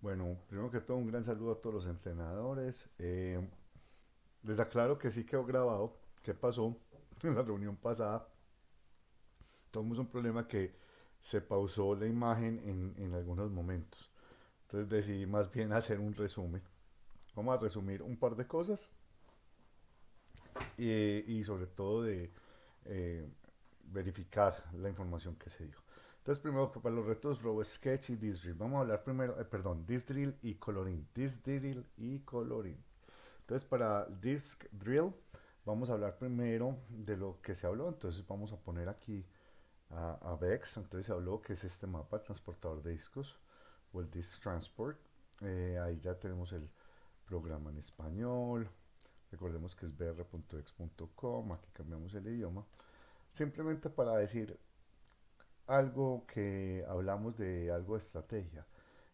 Bueno, primero que todo un gran saludo a todos los entrenadores. Eh, les aclaro que sí quedó grabado. ¿Qué pasó en la reunión pasada? Tuvimos un problema que se pausó la imagen en, en algunos momentos. Entonces decidí más bien hacer un resumen. Vamos a resumir un par de cosas y, y sobre todo de eh, verificar la información que se dio. Entonces, primero para los retos RoboSketch y Disdrill. Vamos a hablar primero, eh, perdón, Disdrill y Coloring. Disdrill y Coloring. Entonces, para Disk Drill, vamos a hablar primero de lo que se habló. Entonces, vamos a poner aquí a, a VEX. Entonces, se habló que es este mapa, transportador de discos, o el Disk Transport. Eh, ahí ya tenemos el programa en español. Recordemos que es br.ex.com. Aquí cambiamos el idioma. Simplemente para decir algo que hablamos de algo de estrategia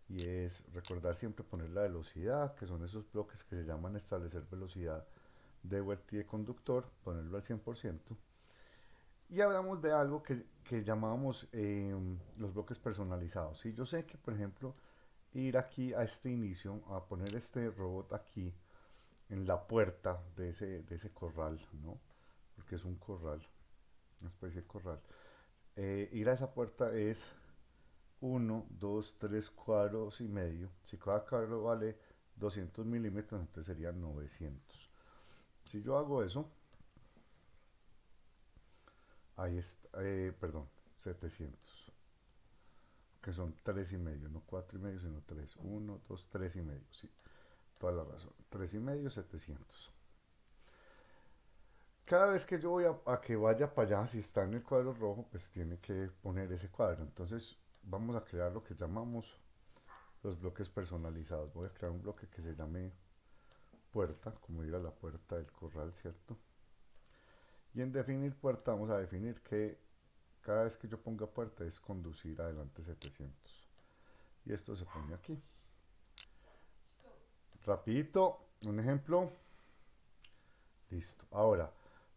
y es recordar siempre poner la velocidad, que son esos bloques que se llaman establecer velocidad de vuelta y de conductor, ponerlo al 100%. Y hablamos de algo que, que llamábamos em, los bloques personalizados. Y yo sé que, por ejemplo, ir aquí a este inicio, a poner este robot aquí en la puerta de ese, de ese corral, ¿no? Porque es un corral, una especie de corral eh, ir a esa puerta es 1, 2, 3 cuadros y medio. Si cada cuadro vale 200 milímetros, entonces serían 900. Si yo hago eso, ahí está, eh, perdón, 700. Que son 3 y medio, no 4 y medio, sino 3. 1, 2, 3 y medio, sí. Toda la razón. 3 y medio, 700 cada vez que yo voy a, que vaya para allá, si está en el cuadro rojo, pues tiene que poner ese cuadro. Entonces vamos a crear lo que llamamos los bloques personalizados. Voy a crear un bloque que se llame puerta, como ir a la puerta del corral, ¿cierto? Y en definir puerta vamos a definir que cada vez que yo ponga puerta es conducir adelante 700. Y esto se pone aquí. Rapidito, un ejemplo. Listo. Ahora,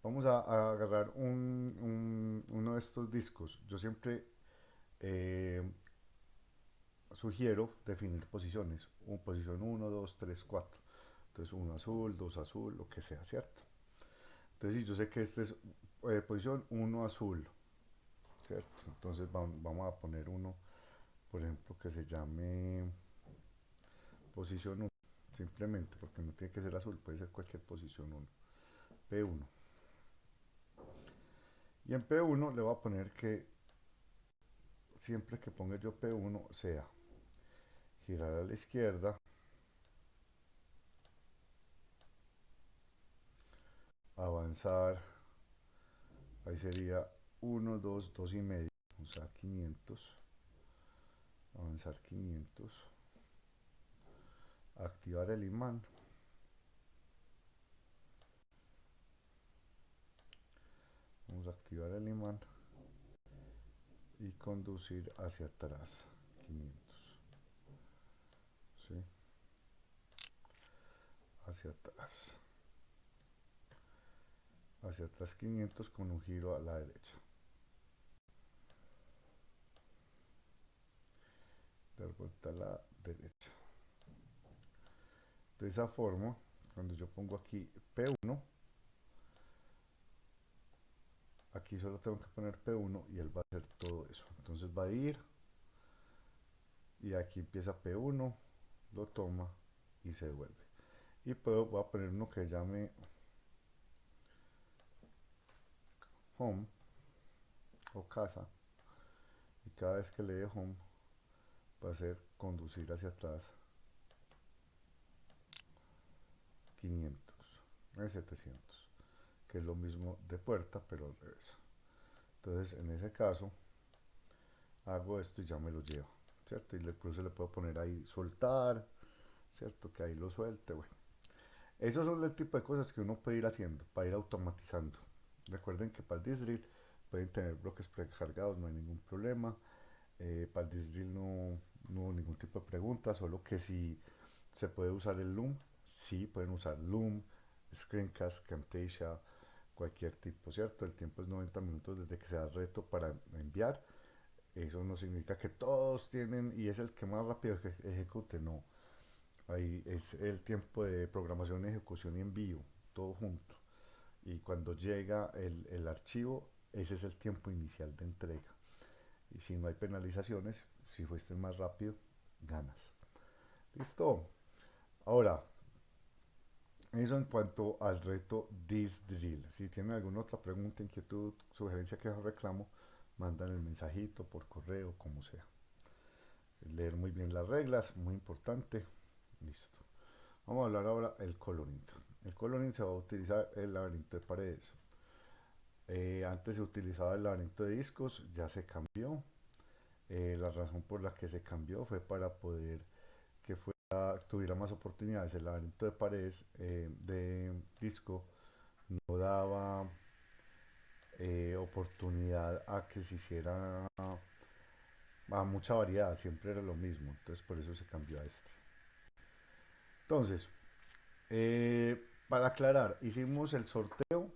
vamos a, agarrar uno de estos discos. Yo siempre eh, sugiero definir posiciones. Un, posición 1, 2, 3, 4. Entonces uno azul, dos azul, lo que sea, ¿cierto? Entonces si yo sé que este es eh, posición 1 azul, ¿cierto? Entonces vamos, a poner uno, por ejemplo, que se llame posición 1, simplemente, porque no tiene que ser azul, puede ser cualquier posición 1. P1. Y en P1 le voy a poner que siempre que ponga yo P1 sea girar a la izquierda, avanzar, ahí sería 1, 2, 2 y medio, o sea 500, avanzar 500, activar el imán, vamos a activar el imán y conducir hacia atrás 500 ¿sí? hacia atrás. Hacia atrás 500 con un giro a la derecha. Dar vuelta a la derecha. De esa forma cuando yo pongo aquí P1 aquí solo tengo que poner P1 y él va a hacer todo eso. Entonces va a ir y aquí empieza P1 lo toma y se devuelve. Y puedo voy a poner uno que llame home o casa. Y cada vez que le dé home va a ser conducir hacia atrás 500 700 que es lo mismo de puerta, pero al revés. Entonces, en ese caso, hago esto y ya me lo llevo, ¿cierto? Y incluso le puedo poner ahí soltar, ¿cierto? Que ahí lo suelte, bueno. Esos son el tipo de cosas que uno puede ir haciendo para ir automatizando. Recuerden que para el Disdrill pueden tener bloques precargados, no hay ningún problema. Eh, para el Disdrill no, no hubo ningún tipo de pregunta, solo que si se puede usar el Loom, sí, pueden usar Loom, Screencast, Camtasia, cualquier tipo, ¿cierto? El tiempo es 90 minutos desde que se da reto para enviar. Eso no significa que todos tienen y es el que más rápido ejecute, no. Ahí es el tiempo de programación, ejecución y envío, todo junto. Y cuando llega el, el archivo, ese es el tiempo inicial de entrega. Y si no hay penalizaciones, si fuiste más rápido, ganas. Listo. Ahora, eso en cuanto al reto This Drill. Si tienen alguna otra pregunta, inquietud, sugerencia, que reclamo, mandan el mensajito por correo, como sea. Leer muy bien las reglas, muy importante. Listo. Vamos a hablar ahora del coloring. El coloring se va a utilizar el laberinto de paredes. Eh, antes se utilizaba el laberinto de discos, ya se cambió. Eh, la razón por la que se cambió fue para poder que fuera, tuviera más oportunidades. El laberinto de paredes eh, de disco no daba oportunidad a que se hiciera a mucha variedad, siempre era lo mismo. Entonces por eso se cambió a este. Entonces, para aclarar, hicimos el sorteo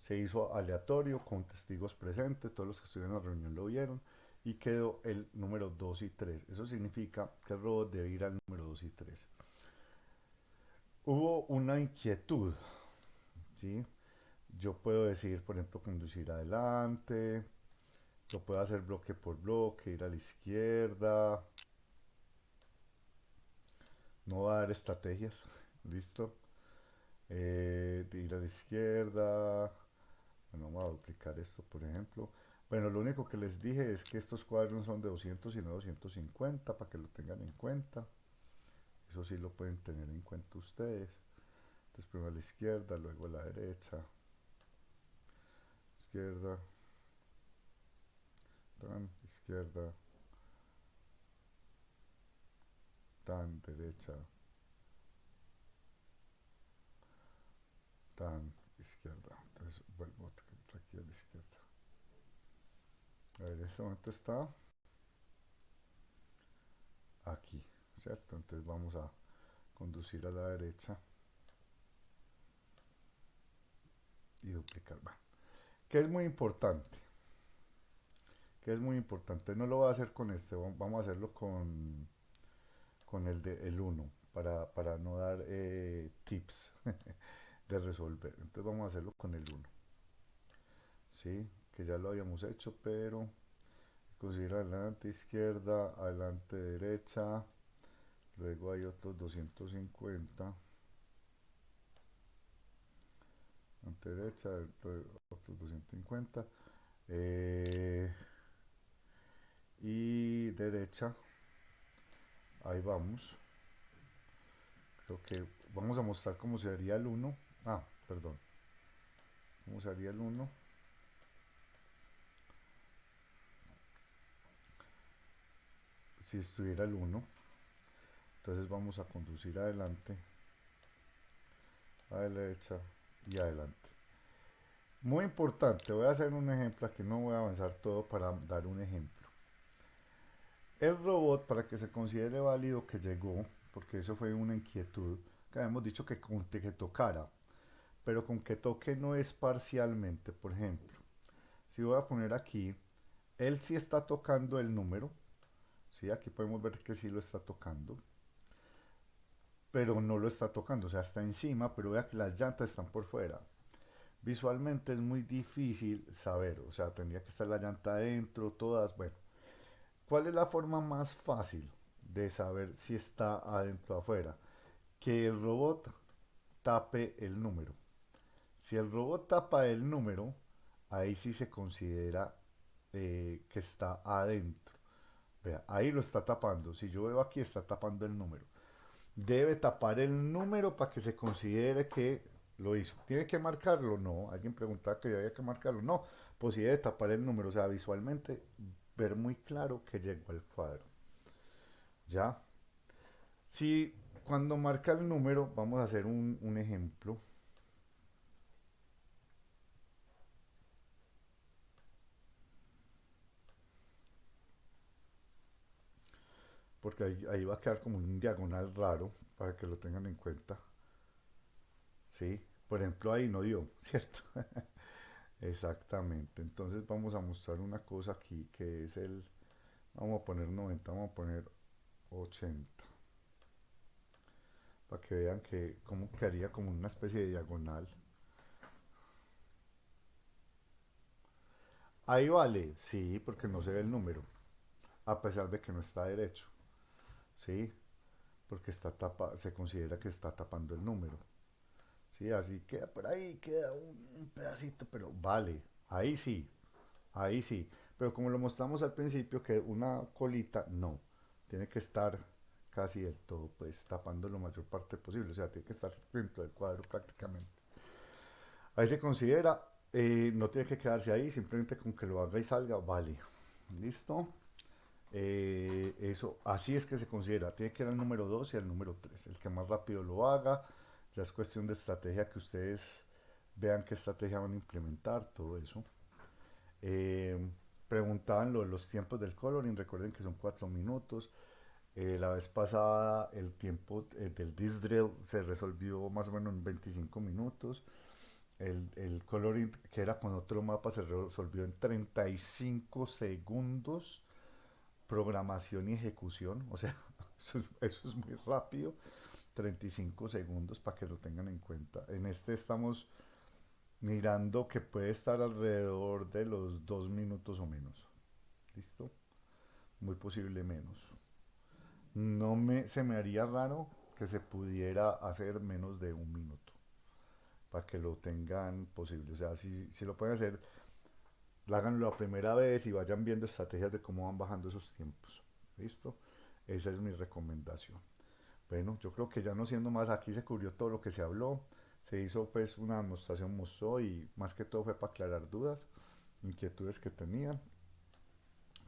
se hizo aleatorio con testigos presentes, todos los que estuvieron en la reunión lo vieron y quedó el número 2 y 3. Eso significa que el robot debe ir al número 2 y 3. Hubo una inquietud, ¿sí? Yo puedo decir, por ejemplo, conducir adelante, lo puedo hacer bloque por bloque, ir a la izquierda, no va a dar estrategias, listo, eh, ir a la izquierda, bueno, vamos a duplicar esto, por ejemplo. Bueno, lo único que les dije es que estos cuadros son de 200 y no 250, para que lo tengan en cuenta. Eso sí lo pueden tener en cuenta ustedes. Entonces primero a la izquierda, luego a la derecha. Izquierda. Tan, izquierda. Tan, derecha. Tan, izquierda. Entonces vuelvo aquí a la izquierda. A ver, en este momento está aquí, ¿cierto? Entonces vamos a conducir a la derecha y duplicar. Bueno, que es muy importante. Que es muy importante. No lo voy a hacer con este, vamos a hacerlo con, con el de el 1 para, para no dar eh, tips. de resolver. Entonces vamos a hacerlo con el 1. ¿Sí? Que ya lo habíamos hecho, pero conseguir adelante izquierda, adelante derecha, luego hay otros 250, adelante derecha, otros 250, eh, y derecha, ahí vamos, creo que vamos a mostrar cómo sería el 1, Ah, perdón. ¿Cómo sería el 1? Si estuviera el 1, entonces vamos a conducir adelante, a la derecha y adelante. Muy importante, voy a hacer un ejemplo, aquí no voy a avanzar todo para dar un ejemplo. El robot, para que se considere válido que llegó, porque eso fue una inquietud, que habíamos dicho que, que tocara, pero con que toque no es parcialmente. Por ejemplo, si voy a poner aquí, él sí está tocando el número, ¿sí? aquí podemos ver que sí lo está tocando, pero no lo está tocando, o sea, está encima, pero vea que las llantas están por fuera. Visualmente es muy difícil saber, o sea, tendría que estar la llanta adentro, todas, bueno. ¿Cuál es la forma más fácil de saber si está adentro o afuera? Que el robot tape el número. Si el robot tapa el número, ahí sí se considera eh, que está adentro. Vea, ahí lo está tapando. Si yo veo aquí, está tapando el número. Debe tapar el número para que se considere que lo hizo. ¿Tiene que marcarlo? No. Alguien preguntaba que había que marcarlo. No. Pues sí debe tapar el número. O sea, visualmente ver muy claro que llegó al cuadro. ¿Ya? Si cuando marca el número, vamos a hacer un, un ejemplo. Porque ahí, va a quedar como un diagonal raro para que lo tengan en cuenta. ¿Sí? Por ejemplo, ahí no dio, ¿cierto? Exactamente. Entonces vamos a mostrar una cosa aquí que es el, vamos a poner 90, vamos a poner 80. Para que vean que como quedaría como una especie de diagonal. Ahí vale, sí, porque no se ve el número, a pesar de que no está derecho, sí, porque está tapa, se considera que está tapando el número. Sí, así queda por ahí, queda un, pedacito, pero vale, ahí sí, ahí sí. Pero como lo mostramos al principio, que una colita, no, tiene que estar casi del todo, pues tapando lo mayor parte posible, o sea, tiene que estar dentro del cuadro prácticamente. Ahí se considera, eh, no tiene que quedarse ahí, simplemente con que lo haga y salga, vale. ¿Listo? Eh, eso, así es que se considera, tiene que ir al número 2 y al número 3, el que más rápido lo haga, ya es cuestión de estrategia que ustedes vean qué estrategia van a implementar, todo eso. Eh, preguntaban lo los tiempos del coloring, recuerden que son cuatro minutos. Eh, la vez pasada el tiempo eh, del disc drill se resolvió más o menos en 25 minutos. El, el, coloring que era con otro mapa se resolvió en 35 segundos. Programación y ejecución, o sea, eso es muy rápido. 35 segundos para que lo tengan en cuenta. En este estamos mirando que puede estar alrededor de los dos minutos o menos. ¿Listo? Muy posible menos. No me, se me haría raro que se pudiera hacer menos de un minuto. Para que lo tengan posible. O sea, si, si lo pueden hacer, háganlo la primera vez y vayan viendo estrategias de cómo van bajando esos tiempos. ¿Listo? Esa es mi recomendación. Bueno, yo creo que ya no siendo más, aquí se cubrió todo lo que se habló, se hizo pues una demostración, mostró y más que todo fue para aclarar dudas, inquietudes que tenían.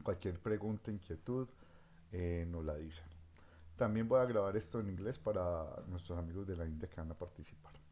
Cualquier pregunta, inquietud, eh, nos la dicen. También voy a grabar esto en inglés para nuestros amigos de la India que van a participar.